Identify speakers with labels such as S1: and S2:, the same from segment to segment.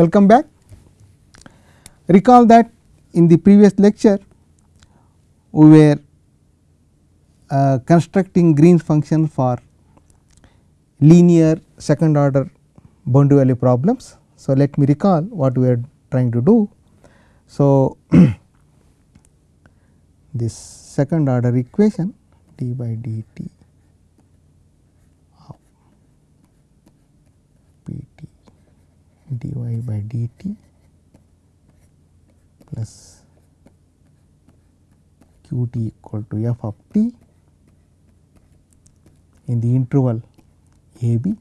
S1: welcome back. Recall that in the previous lecture we were uh, constructing Green's function for linear second order boundary value problems. So, let me recall what we are trying to do. So, this second order equation d by dt of pt dy by dt plus qt equal to f of t in the interval a b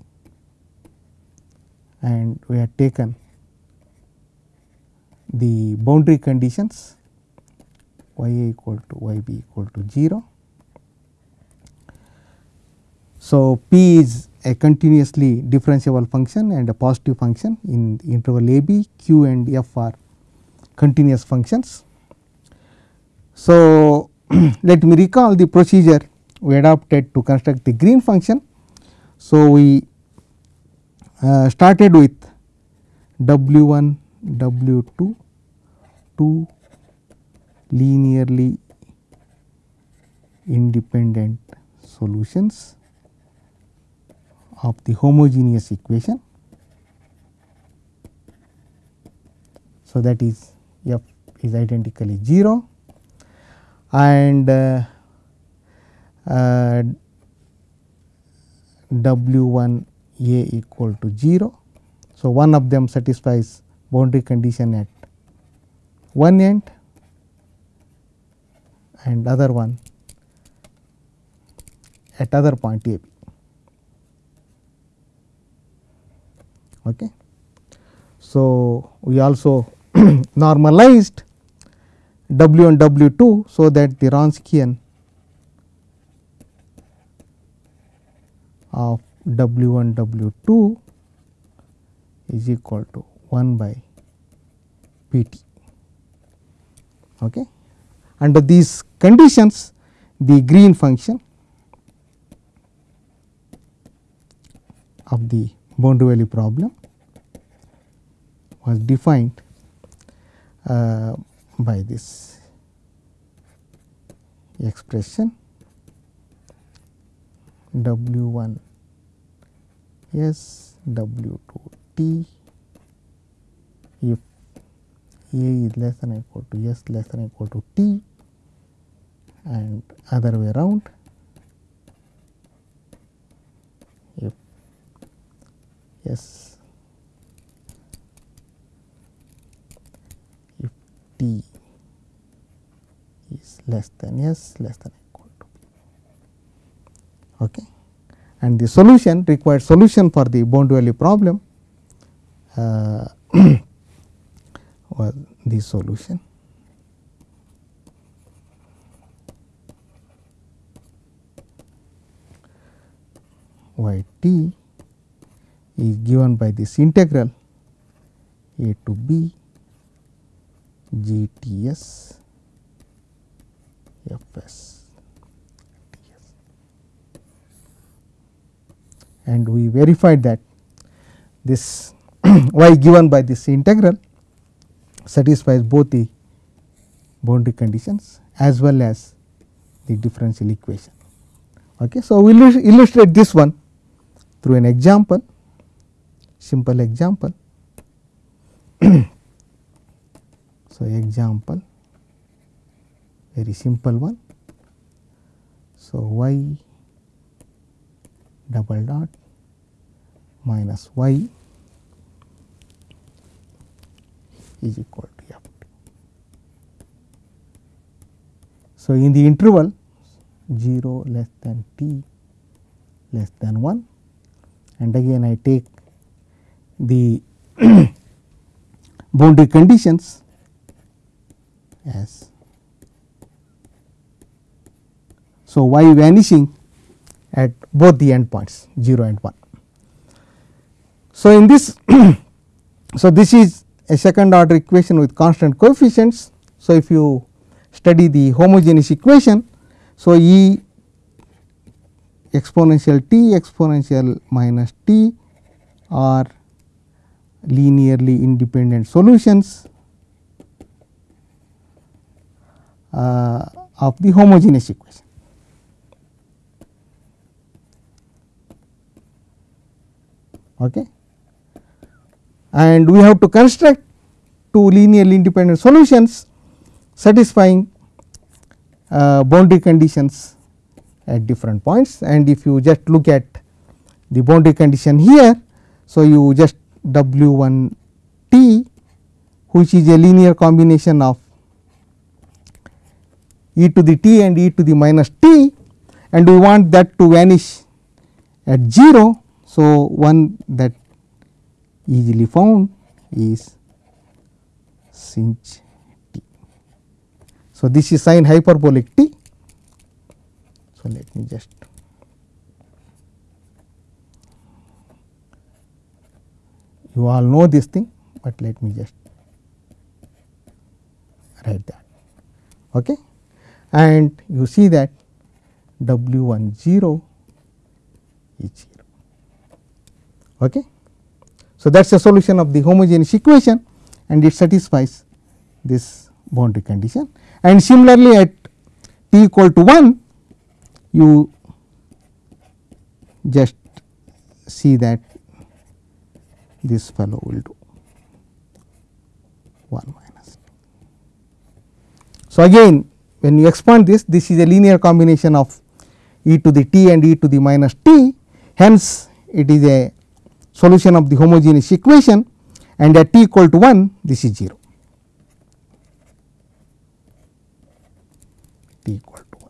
S1: and we have taken the boundary conditions y a equal to y b equal to 0. So, p is a continuously differentiable function and a positive function in interval a b, q and f are continuous functions. So, let me recall the procedure we adopted to construct the green function. So, we uh, started with W 1 W 2 two linearly independent solutions of the homogeneous equation. So, that is f is identically 0 and uh, uh, w 1 a equal to 0. So, one of them satisfies boundary condition at one end and other one at other point a b. Okay. So, we also normalized W and W 2. So, that the Wronskian of W 1 W 2 is equal to 1 by P t. Okay. Under these conditions the green function of the value problem was defined uh, by this expression W 1 S W 2 T. If A is less than or equal to S less than or equal to T and other way around if S if T is less than S less than equal to P. Okay. And the solution required solution for the boundary value problem uh, was the solution. y t is given by this integral a to b g t s f s and we verified that this y given by this integral satisfies both the boundary conditions as well as the differential equation. Okay. So, we will illustrate this one through an example, simple example. so, example very simple one. So, y double dot minus y is equal to f. So, in the interval 0 less than t less than 1 and again I take the boundary conditions as so y vanishing at both the endpoints 0 and 1. So, in this so this is a second order equation with constant coefficients. So, if you study the homogeneous equation, so E exponential t exponential minus t are linearly independent solutions uh, of the homogeneous equation. Okay. And we have to construct two linearly independent solutions satisfying uh, boundary conditions at different points and if you just look at the boundary condition here. So, you just W 1 t which is a linear combination of e to the t and e to the minus t and we want that to vanish at 0. So, one that easily found is sinh t. So, this is sine hyperbolic t. So, let me just you all know this thing, but let me just write that. Okay. And you see that W 1 0 is 0. Okay. So, that is the solution of the homogeneous equation and it satisfies this boundary condition. And similarly, at t equal to 1, you just see that this fellow will do 1 minus. So, again when you expand this, this is a linear combination of e to the t and e to the minus t. Hence, it is a solution of the homogeneous equation and at t equal to 1 this is 0 t equal to 1.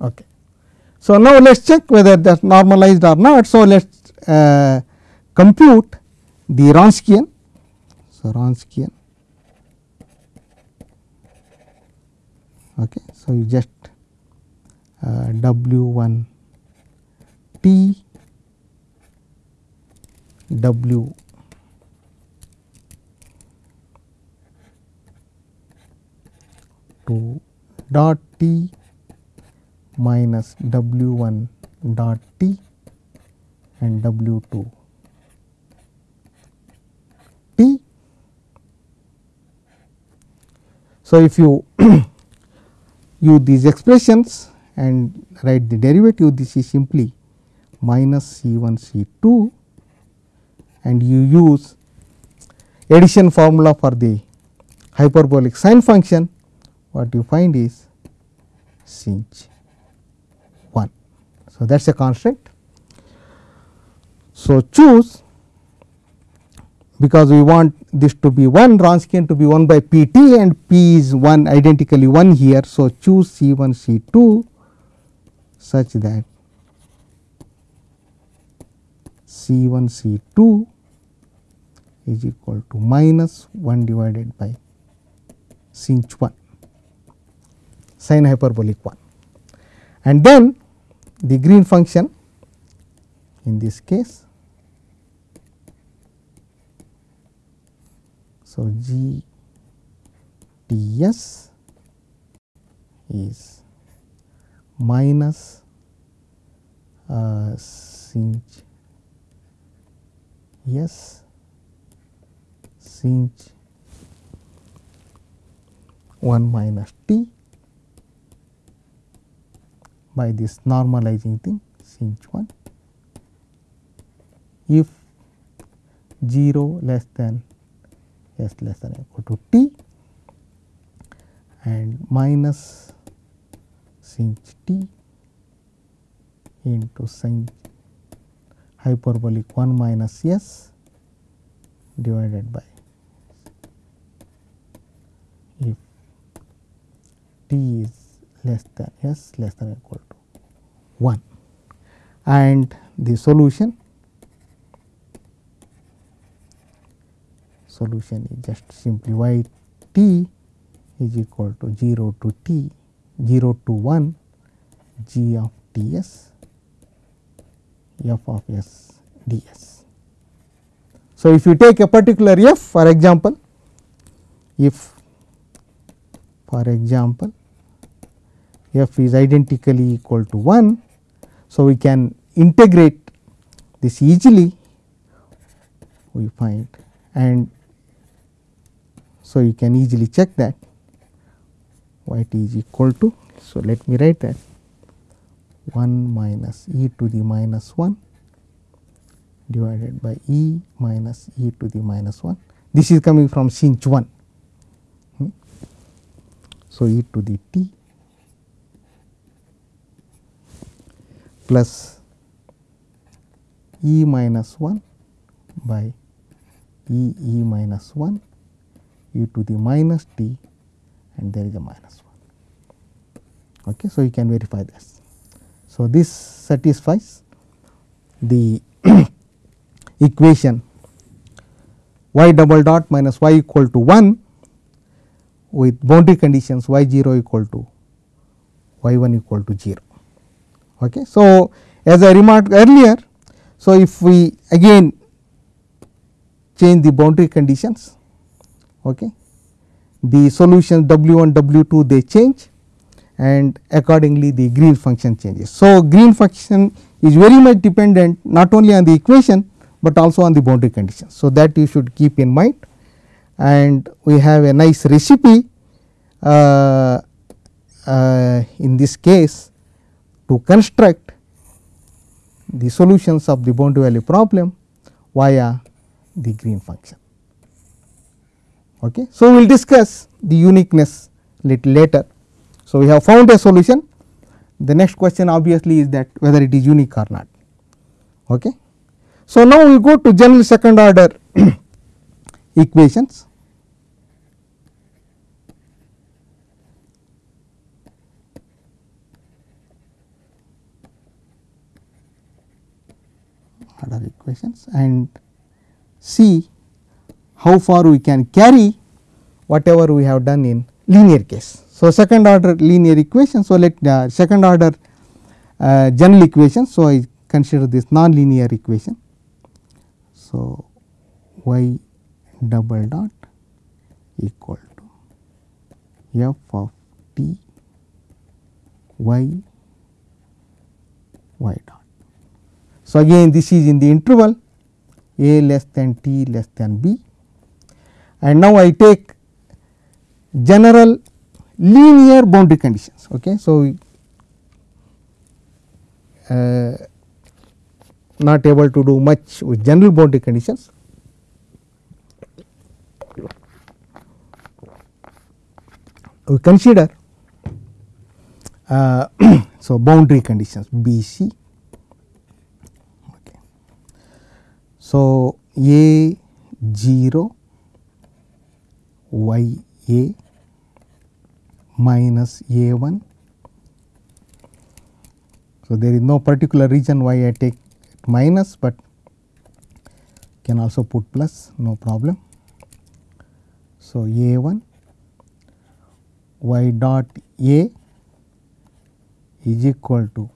S1: Okay. So, now let us check whether that normalized or not. So, let us uh, compute the Wronskian. So, Wronskian. Okay. So, you just uh, W 1 T W two dot T minus W 1 dot T and W 2 T. So, if you use these expressions and write the derivative this is simply minus C 1 C 2 and you use addition formula for the hyperbolic sine function what you find is sinh 1. So, that is a constant. So, choose because we want this to be 1 Wronskian to be 1 by p t and p is 1 identically 1 here. So, choose C 1 C 2 such that C 1 C 2 is equal to minus 1 divided by sinh 1 sine hyperbolic 1 and then the green function in this case. So, G T S is minus uh, sinh S sinh 1 minus t by this normalizing thing sinh 1 if 0 less than s less than equal to t and minus sinh t into sinh hyperbolic 1 minus s divided by if t is less than s less than equal to 1 and the solution solution is just simply y t is equal to 0 to t 0 to 1 g of t s f of s d s. So, if you take a particular f for example, if for example f is identically equal to 1. So, we can integrate this easily we find and so you can easily check that y t is equal to. So, let me write that 1 minus e to the minus 1 divided by e minus e to the minus 1. This is coming from sinh 1. Hmm. So, e to the t plus e minus 1 by e e minus 1 e to the minus t and there is a minus 1. Okay. So, you can verify this. So, this satisfies the equation y double dot minus y equal to 1 with boundary conditions y 0 equal to y 1 equal to 0. Okay. So, as I remarked earlier, so if we again change the boundary conditions, okay, the solutions W 1 W 2 they change and accordingly the green function changes. So, green function is very much dependent not only on the equation, but also on the boundary conditions. So, that you should keep in mind and we have a nice recipe uh, uh, in this case to construct the solutions of the boundary value problem via the green function. Okay. So, we will discuss the uniqueness little later. So, we have found a solution the next question obviously is that whether it is unique or not. Okay. So, now we go to general second order equations. Order equations and see how far we can carry whatever we have done in linear case. So, second order linear equation. So, let uh, second order uh, general equation. So, I consider this non-linear equation. So, y double dot equal to f of t y y dot. So, again this is in the interval a less than t less than b and now I take general linear boundary conditions. Okay. So, uh, not able to do much with general boundary conditions. We consider uh, so boundary conditions B C. Okay. So, A 0 y A minus A 1. So, there is no particular reason why I take minus, but can also put plus no problem. So, A 1 y dot A is equal to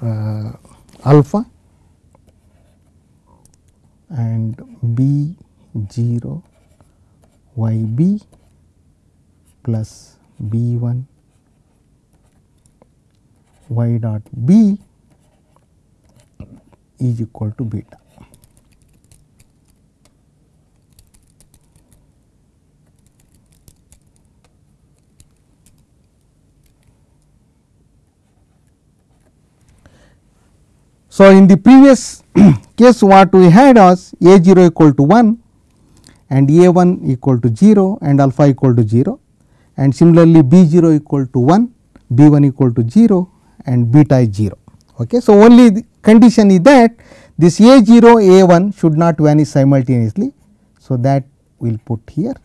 S1: uh, alpha and B 0 y b plus b 1 y dot b is equal to beta. So, in the previous case what we had was a 0 equal to 1 and a 1 equal to 0 and alpha equal to 0 and similarly b 0 equal to 1 b 1 equal to 0 and beta is 0. Okay. So, only the condition is that this a 0 a 1 should not vanish simultaneously. So, that we will put here.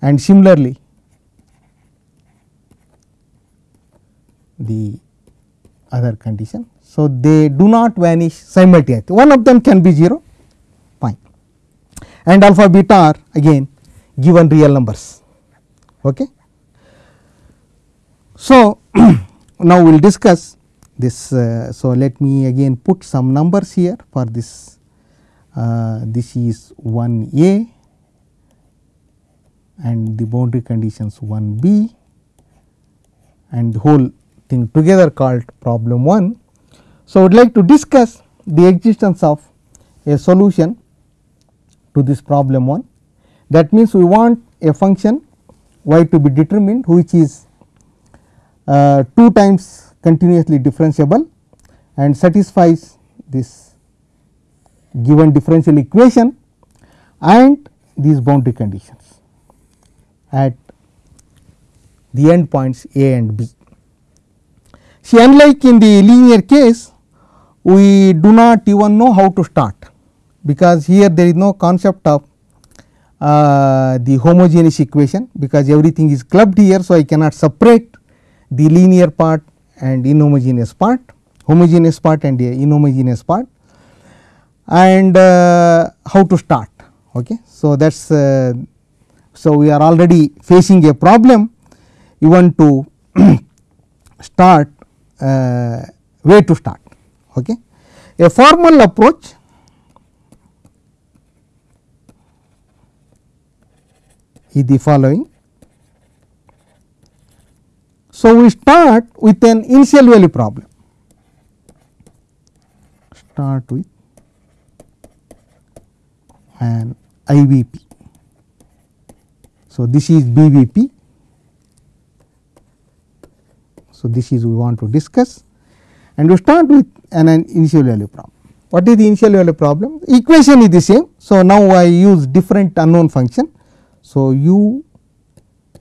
S1: And similarly, the other condition. So, they do not vanish simultaneously one of them can be 0 fine and alpha beta are again given real numbers. Okay. So, now we will discuss this. Uh, so, let me again put some numbers here for this. Uh, this is 1 a and the boundary conditions 1 b and the whole thing together called problem 1. So, I would like to discuss the existence of a solution to this problem 1. That means, we want a function y to be determined which is uh, 2 times continuously differentiable and satisfies this given differential equation and these boundary conditions at the end points a and b. See unlike in the linear case we do not even know how to start because here there is no concept of uh, the homogeneous equation because everything is clubbed here. So, I cannot separate the linear part and inhomogeneous part, homogeneous part and inhomogeneous part and uh, how to start. Okay. So, that is uh, so we are already facing a problem you want to start uh, where to start. Okay. A formal approach is the following. So, we start with an initial value problem, start with an IVP. So, this is BVP. So, this is we want to discuss and we start with an, an initial value problem. What is the initial value problem? Equation is the same. So, now I use different unknown function. So, u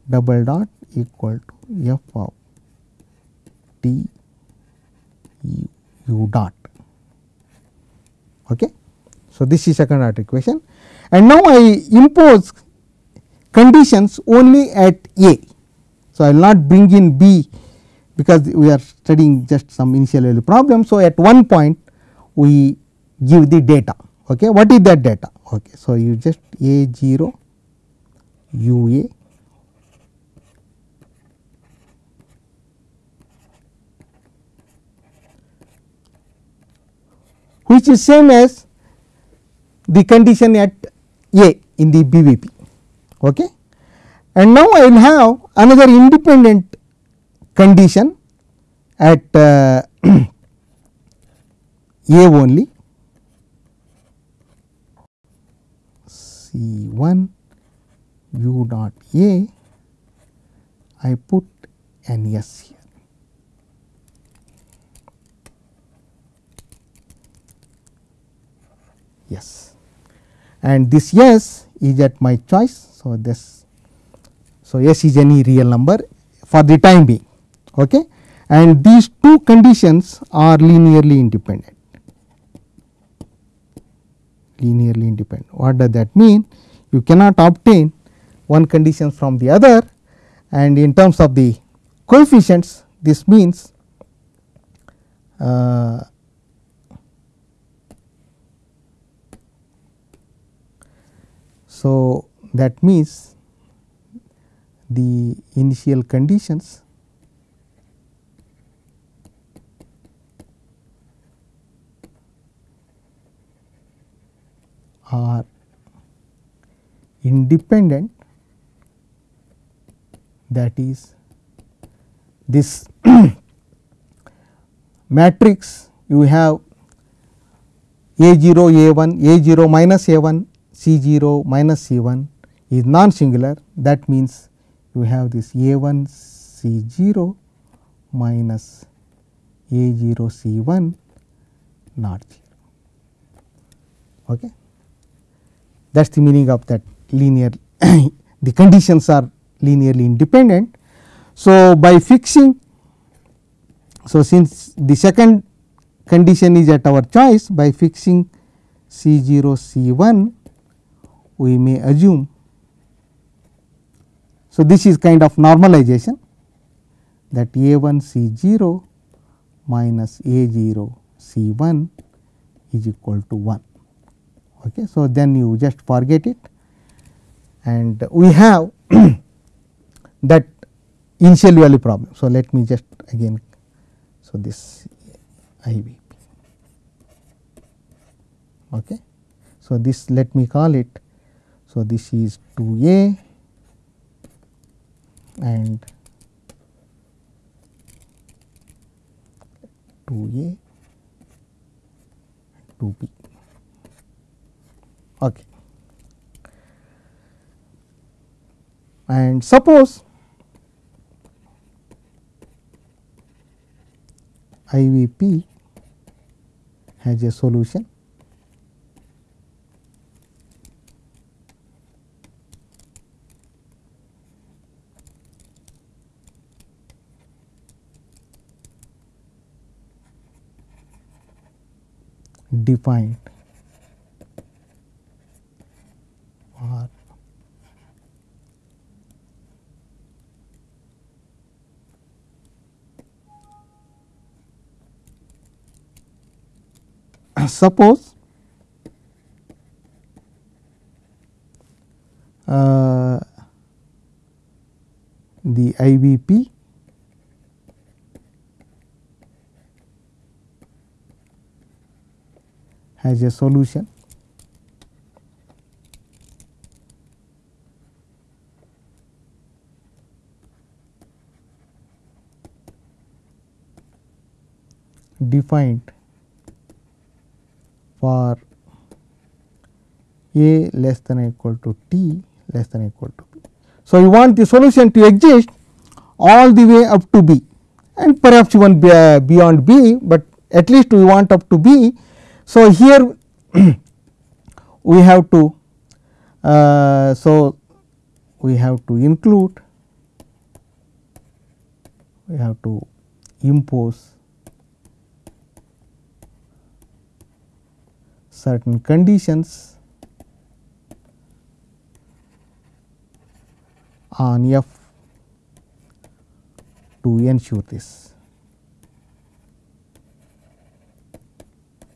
S1: double dot equal to f of t u, u dot. Okay. So, this is second order equation and now I impose conditions only at A. So, I will not bring in B because we are studying just some initial value problem. So, at one point we give the data. Okay. What is that data? Okay. So, you just A 0 U A which is same as the condition at A in the BVP. Okay. And now I will have another independent condition at uh, A only C 1 u dot A I put an S here. Yes, and this S is at my choice. So, this so S is any real number for the time being okay. and these two conditions are linearly independent linearly independent. What does that mean? You cannot obtain one condition from the other and in terms of the coefficients this means uh, so that means the initial conditions are independent. That is this matrix you have a 0 a 1 a 0 minus a 1 c 0 minus c 1 is non singular that means you have this a 1 c 0 minus a 0 c 1 not 0 okay that is the meaning of that linear the conditions are linearly independent. So, by fixing so since the second condition is at our choice by fixing C 0 C 1 we may assume. So, this is kind of normalization that A 1 C 0 minus A 0 C 1 is equal to 1. Okay. So, then you just forget it and we have that initial value problem. So, let me just again so this IVP. Okay. So, this let me call it. So, this is 2A and 2A 2B. Okay. And suppose IVP has a solution defined for suppose uh, the IVP has a solution. Defined for a less than or equal to t less than or equal to b. So, you want the solution to exist all the way up to b and perhaps even beyond b, but at least we want up to b. So, here we have to uh, so we have to include we have to impose certain conditions on f to ensure this.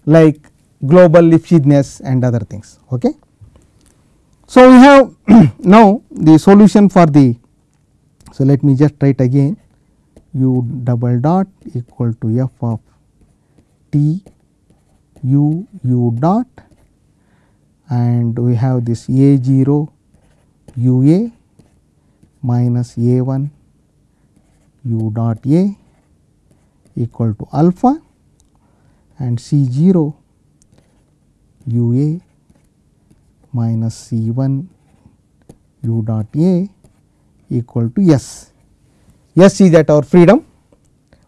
S1: like global Lipschitzness and other things. Okay. So, we have now the solution for the, so let me just write again u double dot equal to f of t u u dot and we have this a 0 u a minus a 1 u dot a equal to alpha and C 0 u a minus C 1 u dot a equal to S. S is at our freedom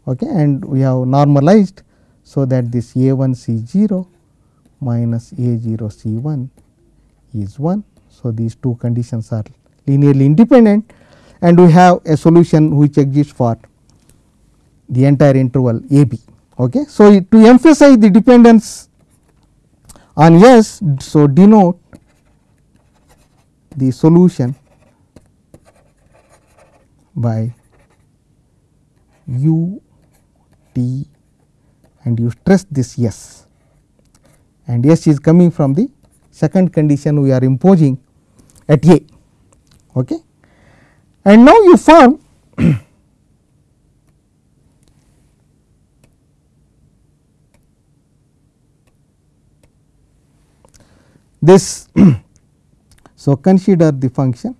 S1: okay, and we have normalized. So, that this a 1 C 0 minus a 0 C 1 is 1. So, these two conditions are linearly independent and we have a solution which exists for the entire interval a b. Okay. So, to emphasize the dependence on S, so denote the solution by u t and you stress this S and S is coming from the second condition we are imposing at A. Okay. And now you form this. so, consider the function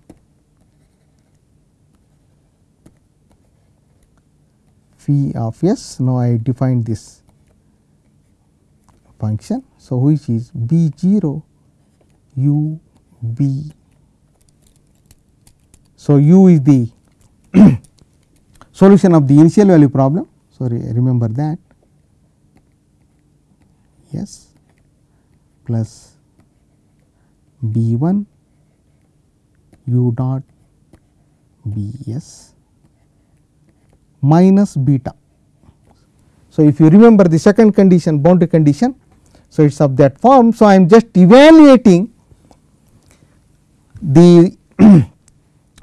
S1: phi of s. Now, I define this function. So, which is b 0 u b. So, u is the solution of the initial value problem. Sorry, remember that. Yes, plus B 1 u dot B s minus beta. So, if you remember the second condition boundary condition, so it is of that form. So, I am just evaluating the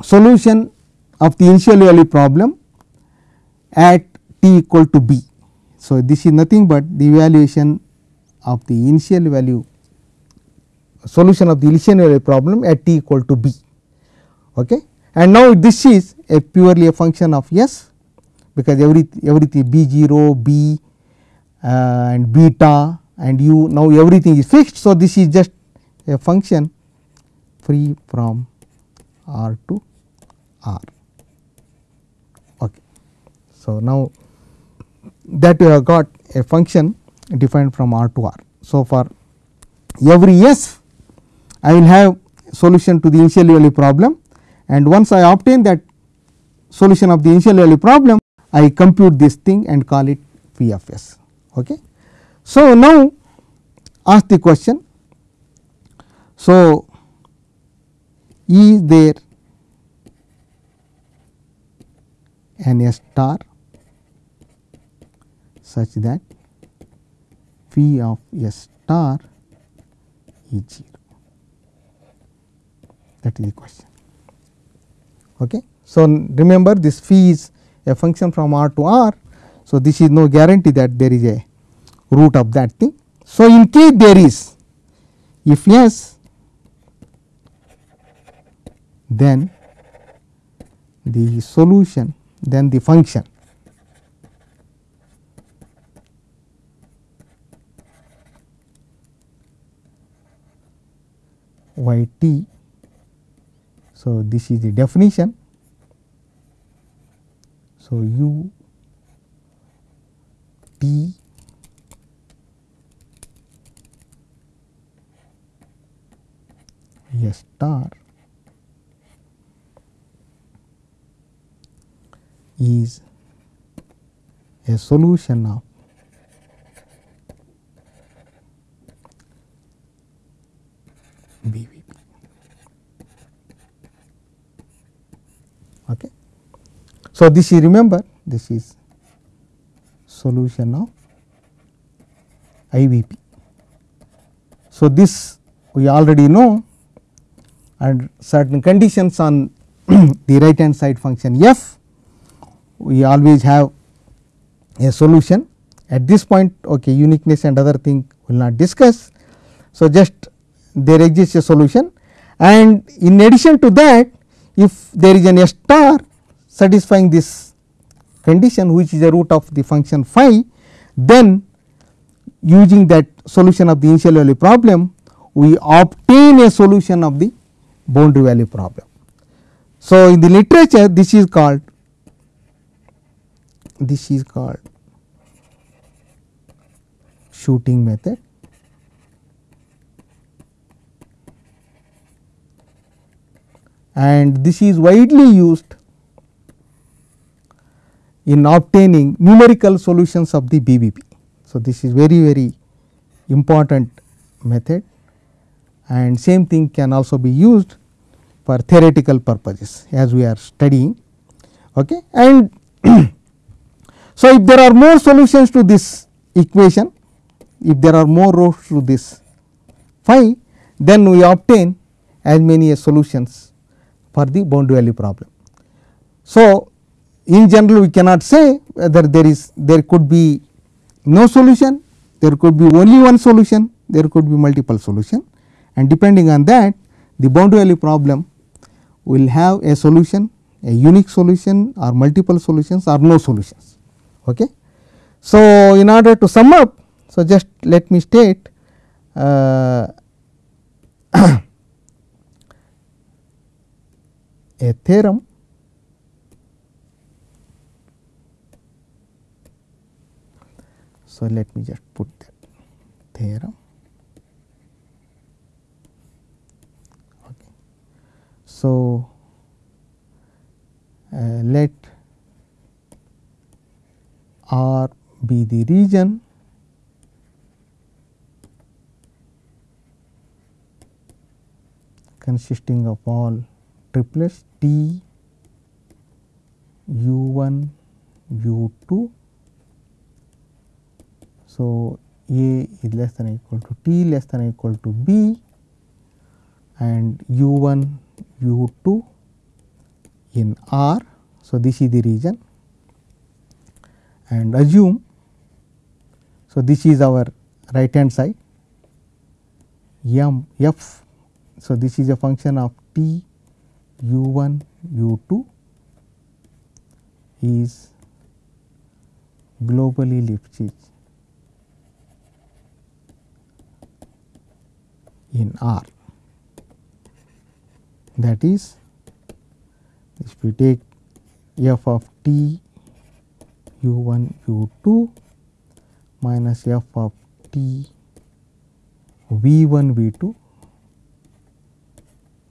S1: solution of the initial value problem at t equal to b. So, this is nothing but the evaluation of the initial value solution of the initial value problem at t equal to b. Okay. And now, this is a purely a function of s because every everything b 0 b uh, and beta and u now everything is fixed. So, this is just a function free from r to r. Okay. So, now that we have got a function defined from r to r. So, for every s I will have solution to the initial value problem and once I obtain that solution of the initial value problem I compute this thing and call it P of s. Okay. So, now ask the question. So, is there an S star such that phi of S star is 0 that is the question. Okay. So, remember this phi is a function from r to r. So, this is no guarantee that there is a root of that thing. So, in case there is if yes then the solution then the function y t. So, this is the definition. So, u t a star is a solution of BVP. Okay. So, this is remember this is solution of IVP. So, this we already know and certain conditions on the right hand side function f we always have a solution at this point okay uniqueness and other thing will not discuss. So, just there exists a solution and in addition to that if there is an S star satisfying this condition which is the root of the function phi then using that solution of the initial value problem we obtain a solution of the boundary value problem. So, in the literature this is called this is called shooting method and this is widely used in obtaining numerical solutions of the BVP. So, this is very very important method and same thing can also be used for theoretical purposes as we are studying. Okay. And so, if there are more solutions to this equation, if there are more roots to this phi, then we obtain as many as solutions for the boundary value problem. So, in general we cannot say whether there is there could be no solution, there could be only one solution, there could be multiple solution and depending on that the boundary value problem will have a solution a unique solution or multiple solutions or no solutions. Okay. So, in order to sum up, so just let me state uh, a theorem So, let me just put that theorem. So, uh, let R be the region. consisting of all triplets T u 1 u 2 so, A is less than equal to T less than equal to B. And U 1 u 2 in R. So, this is the region and assume. So, this is our right hand side m f. So, this is a function of t u 1 u 2 is globally Lipschitz in R. That is, if we take f of t u 1 u 2 minus f of t v 1 v 2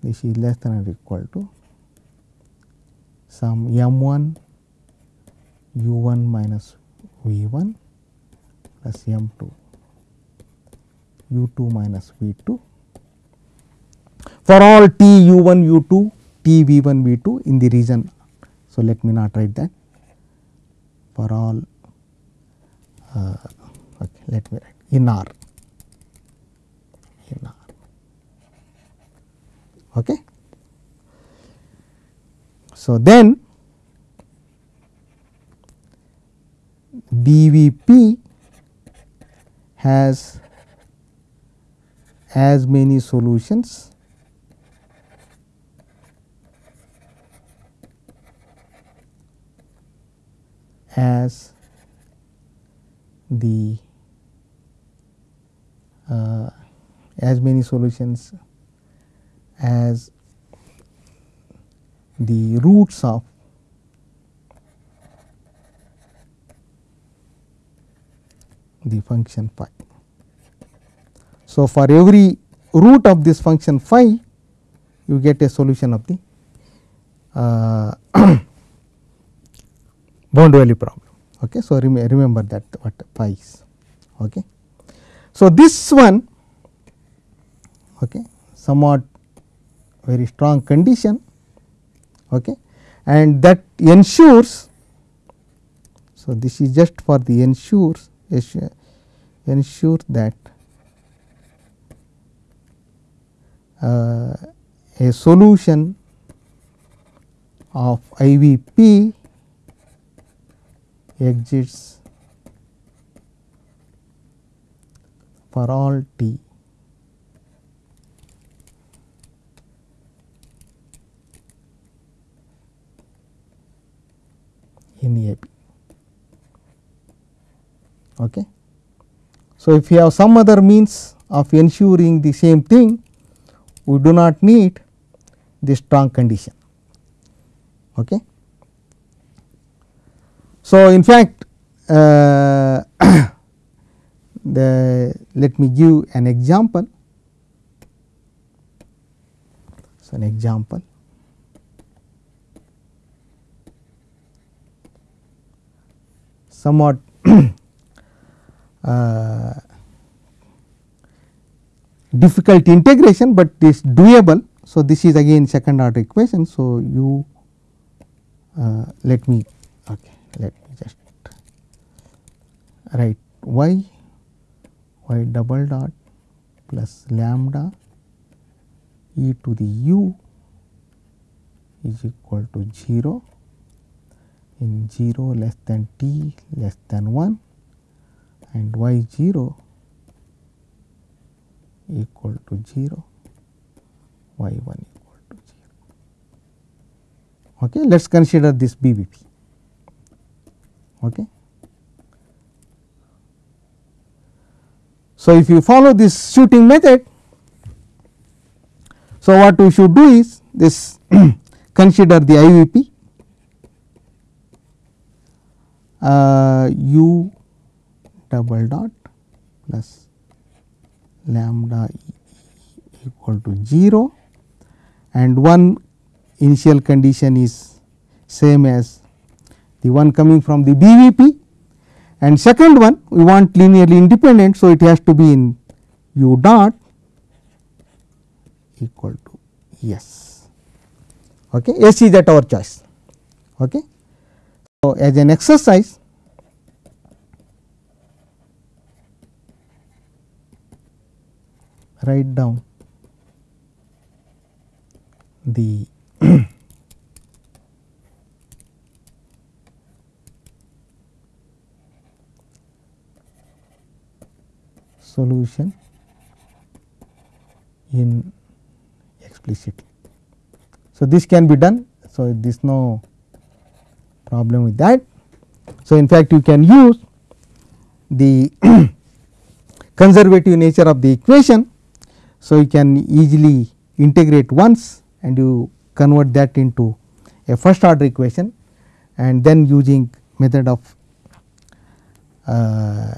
S1: this is less than or equal to some m 1 u 1 minus v 1 plus m 2 u 2 minus v 2 for all t u 1 u 2 t v 1 v 2 in the region. So, let me not write that for all uh, okay, let me write in R in R. Okay. So, then BVP has as many solutions as the uh, as many solutions as the roots of the function phi. So, for every root of this function phi you get a solution of the uh, bound value problem. Okay. So, rem remember that what phi is. Okay. So, this one okay, somewhat very strong condition okay, and that ensures. So, this is just for the ensures ensure that uh, a solution of IVP exists for all t in AB. Okay. So, if you have some other means of ensuring the same thing, we do not need the strong condition. Okay. So, in fact, uh, the let me give an example. So, an example. Somewhat uh, difficult integration, but is doable. So, this is again second order equation. So, you uh, let me okay, let me just write y y double dot plus lambda e to the u is equal to 0 in 0 less than t less than 1 and y 0 equal to 0 y 1 equal to 0. Okay. Let us consider this BVP. Okay. So, if you follow this shooting method, so what we should do is this consider the IVP uh, u double dot plus lambda equal to 0 and one initial condition is same as the one coming from the BVP and second one we want linearly independent. So, it has to be in u dot equal to yes. Okay. S is at our choice. Okay. So, as an exercise write down the solution in explicitly. So, this can be done. So, there is no problem with that. So, in fact, you can use the conservative nature of the equation So, you can easily integrate once and you convert that into a first order equation and then using method of uh,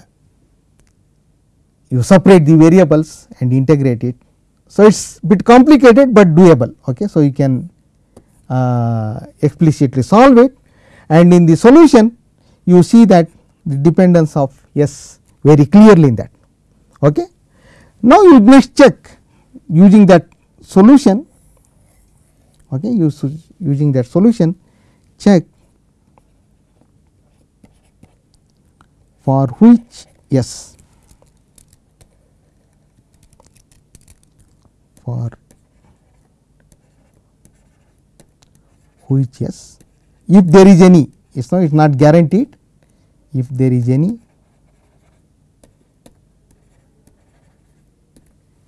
S1: you separate the variables and integrate it. So, it is bit complicated, but doable. Okay. So, you can uh, explicitly solve it and in the solution you see that the dependence of S very clearly in that. Okay. Now, you next check using that solution okay, using that solution check for which S for which yes. If there is any it is not, it is not guaranteed. If there is any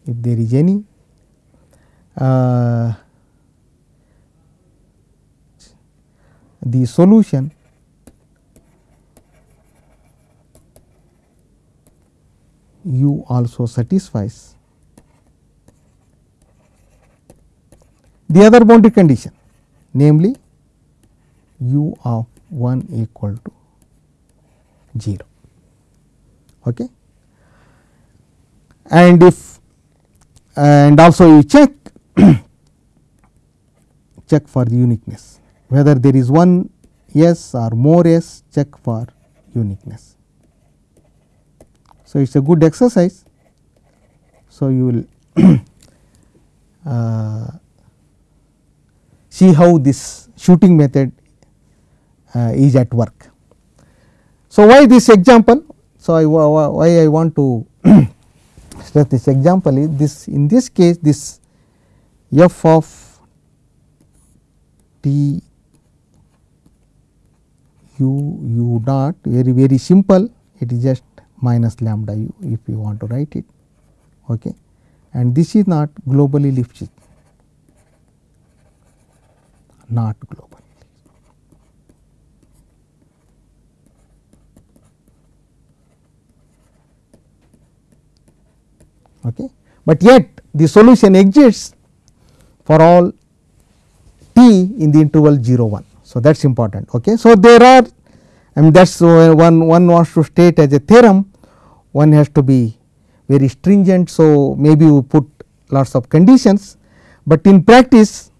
S1: if there is any uh, the solution u also satisfies the other boundary condition namely u of 1 equal to 0 okay? And if and also you check check for the uniqueness. Whether there is one yes or more yes check for uniqueness. So it is a good exercise. So you will uh, see how this shooting method uh, is at work. So, why this example? So, I, why I want to stress this example is this in this case this f of t u u dot very very simple it is just minus lambda u if you want to write it okay and this is not globally Lipschitz not global. Okay. But yet the solution exists for all t in the interval 0 1. So, that is important. Okay. So, there are I mean that is one one wants to state as a theorem one has to be very stringent. So, maybe we put lots of conditions, but in practice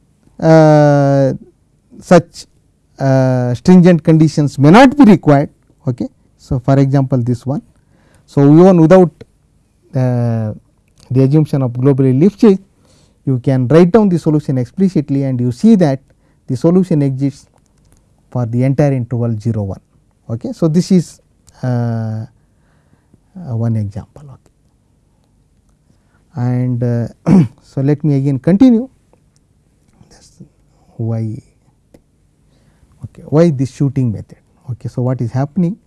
S1: such uh, stringent conditions may not be required. Okay. So, for example, this one. So, even without uh, the assumption of globally Lipschitz, you can write down the solution explicitly and you see that the solution exists for the entire interval 0 1. Okay. So, this is uh, uh, one example. Okay. And uh, so, let me again continue why okay, why this shooting method. Okay. So, what is happening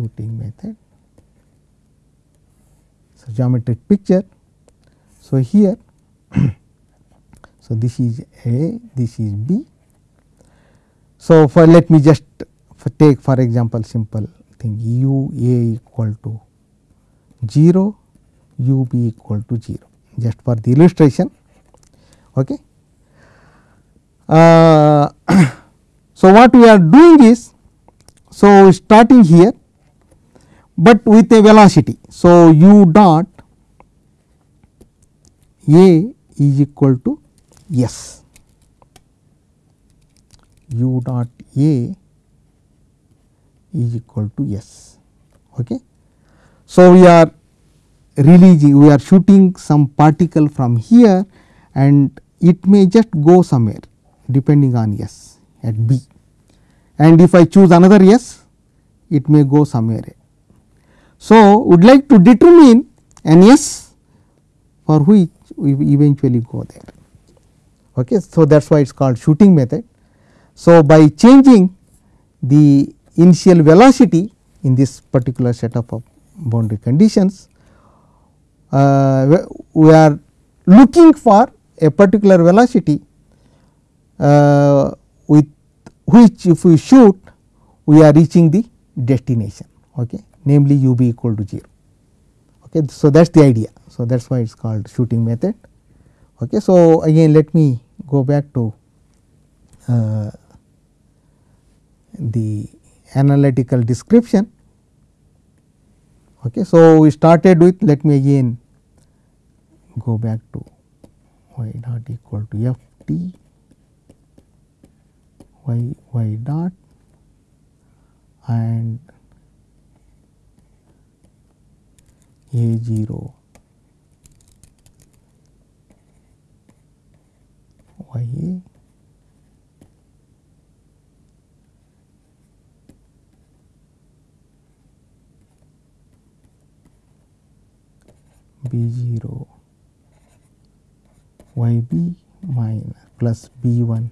S1: shooting method. So, geometric picture. So, here so this is A, this is B. So, for let me just for take for example, simple thing u A equal to 0, u B equal to 0 just for the illustration. Okay. Uh, so, what we are doing is, so starting here, but with a velocity. So, u dot a is equal to s, u dot a is equal to s. Okay. So, we are releasing we are shooting some particle from here and it may just go somewhere depending on S at B and if I choose another S it may go somewhere. So, would like to determine an S for which we eventually go there. Okay. So, that is why it is called shooting method. So, by changing the initial velocity in this particular setup of uh, boundary conditions, uh, we are looking for a particular velocity uh, with which if we shoot we are reaching the destination. Okay. namely u b equal to 0. Okay. So, that is the idea. So, that is why it is called shooting method. Okay. So, again let me go back to uh, the analytical description. Okay. So, we started with let me again go back to y dot equal to f t y y dot and a 0 y a b 0 y b minus plus b 1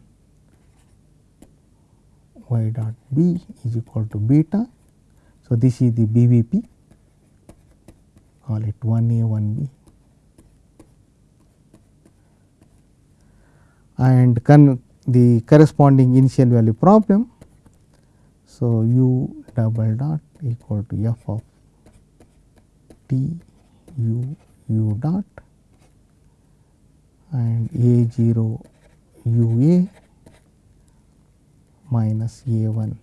S1: y dot b is equal to beta. So, this is the BVP call it 1 a 1 b and the corresponding initial value problem. So, u double dot equal to f of t u u dot and a 0 u a minus a 1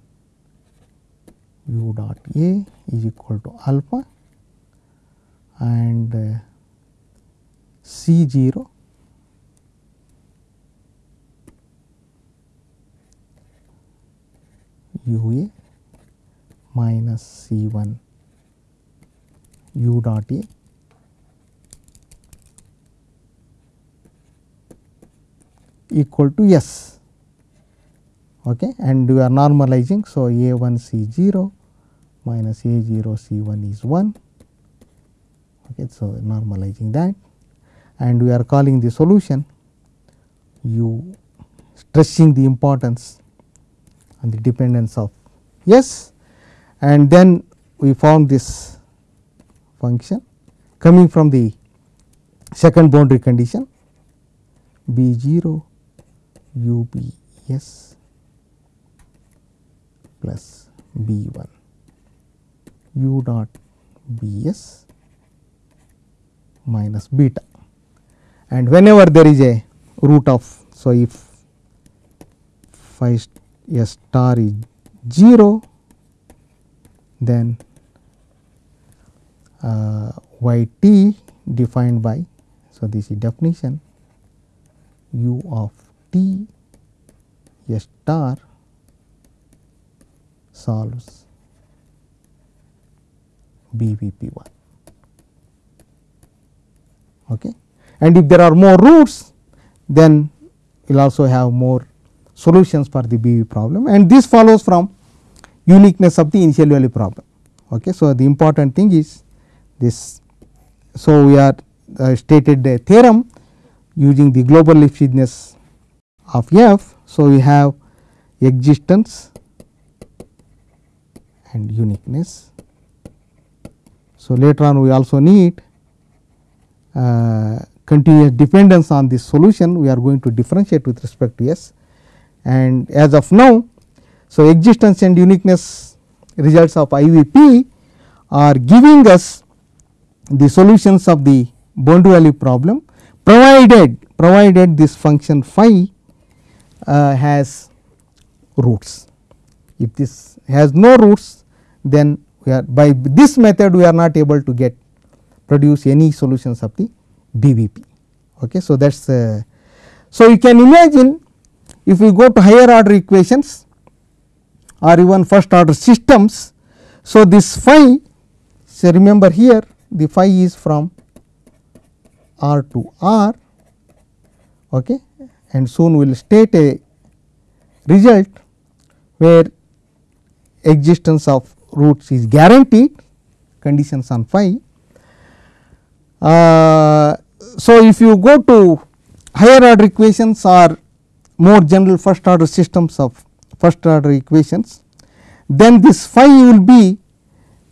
S1: u dot a is equal to alpha and uh, c 0 u a minus c 1 u dot a equal to S okay, and we are normalizing. So, A 1 C 0 minus A 0 C 1 is 1. Okay, so, normalizing that and we are calling the solution u stressing the importance and the dependence of S and then we found this function coming from the second boundary condition B 0 u b s plus b 1 u dot b s minus beta and whenever there is a root of. So, if phi star is 0 then uh, y t defined by. So, this is definition u of T a star solves BVP 1. Okay. And if there are more roots, then we will also have more solutions for the BV problem and this follows from uniqueness of the initial value problem. Okay. So, the important thing is this. So, we are uh, stated the theorem using the global Lipschitzness of f. So, we have existence and uniqueness. So, later on we also need uh, continuous dependence on this solution we are going to differentiate with respect to S and as of now. So, existence and uniqueness results of IVP are giving us the solutions of the boundary value problem provided provided this function phi has roots. If this has no roots then we are by this method we are not able to get produce any solutions of the BVP. Okay. So, that is uh, so you can imagine if we go to higher order equations or even first order systems. So, this phi remember here the phi is from R to R okay, and soon we will state a result where existence of roots is guaranteed conditions on phi. Uh, so, if you go to higher order equations or more general first order systems of first order equations, then this phi will be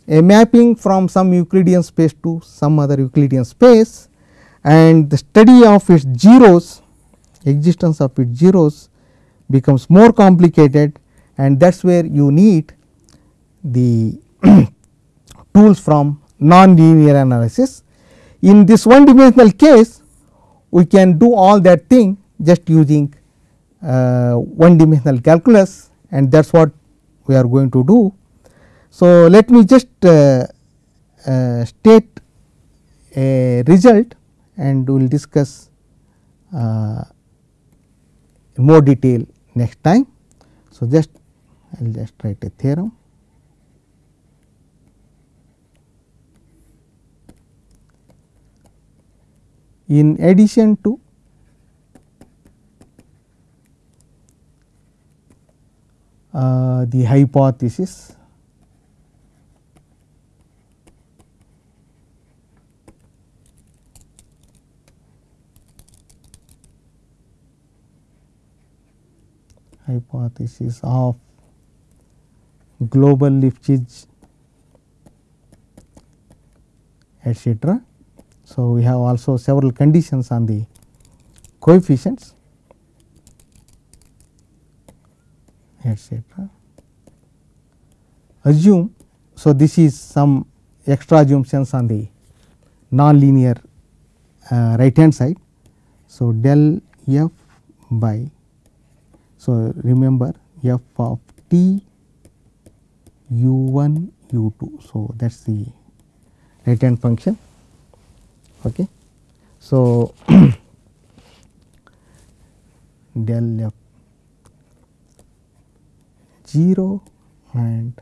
S1: a mapping from some Euclidean space to some other Euclidean space and the study of its zeros existence of its zeros becomes more complicated and that is where you need the tools from non-linear analysis. In this one dimensional case, we can do all that thing just using uh, one dimensional calculus and that is what we are going to do. So, let me just uh, uh, state a result and we will discuss uh, more detail next time. So, just I will just write a theorem. In addition to uh, the hypothesis hypothesis of global Lipschitz etc. So, we have also several conditions on the coefficients etc. Assume, so this is some extra assumptions on the non-linear uh, right hand side. So, del f by, so remember f of t u 1 u 2. So, that is the right hand function. Okay. So, del f 0 and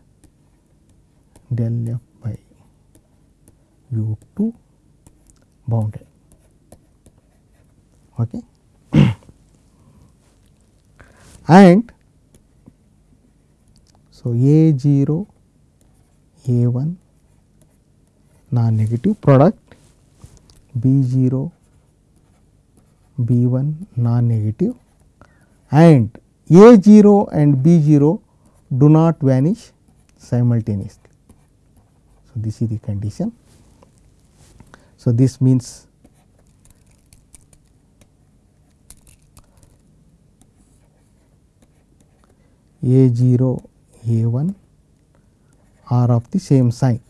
S1: del f by u 2 bounded. Okay. And so, a 0 a 1 non negative product b 0 b 1 non negative and a 0 and b 0 do not vanish simultaneously. So, this is the condition. So, this means a 0 a 1 are of the same sign.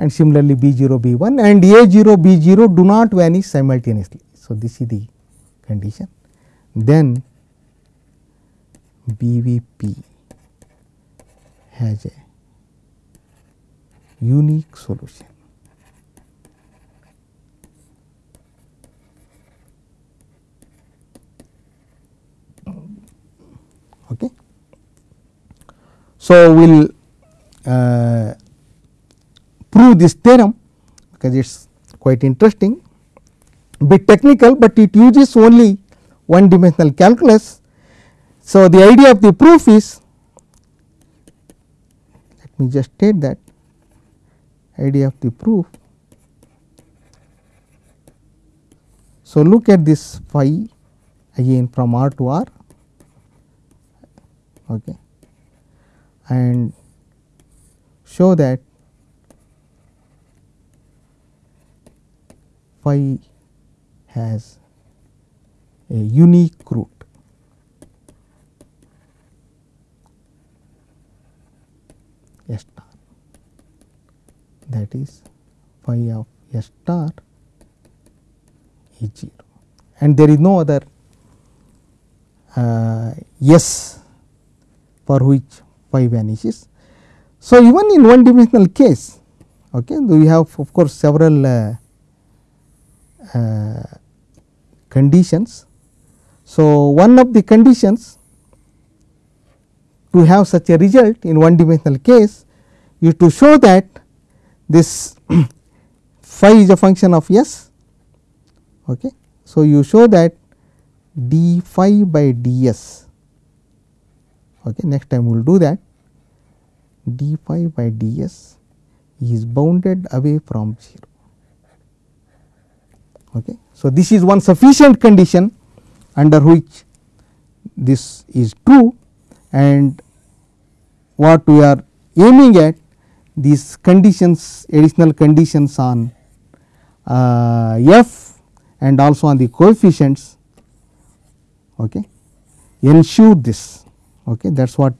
S1: and similarly B 0 B 1 and A 0 B 0 do not vanish simultaneously. So, this is the condition. Then B V P has a unique solution. Okay. So, we will uh, prove this theorem because it is quite interesting bit technical, but it uses only one dimensional calculus. So, the idea of the proof is let me just state that idea of the proof. So, look at this phi again from R to R okay, and show that phi has a unique root. S star. That is phi of S star is 0 and there is no other uh, S for which phi vanishes. So, even in one dimensional case okay, we have of course, several uh, uh, conditions. So, one of the conditions to have such a result in one dimensional case is to show that this phi is a function of s. Okay. So, you show that d phi by ds okay. next time we will do that d phi by ds is bounded away from 0. Okay. So, this is one sufficient condition under which this is true and what we are aiming at these conditions additional conditions on uh, f and also on the coefficients okay, ensure this okay that is what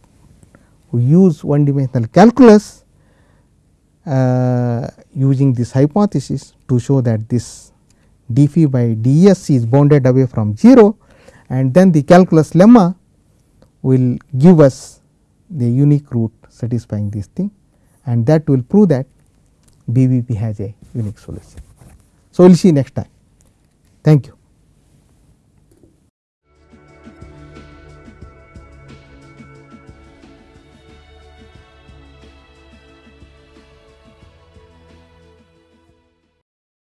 S1: we use one dimensional calculus uh, using this hypothesis to show that this d phi by d s is bounded away from 0 and then the calculus lemma will give us the unique root satisfying this thing and that will prove that BVP has a unique solution. So, we will see next time. Thank you.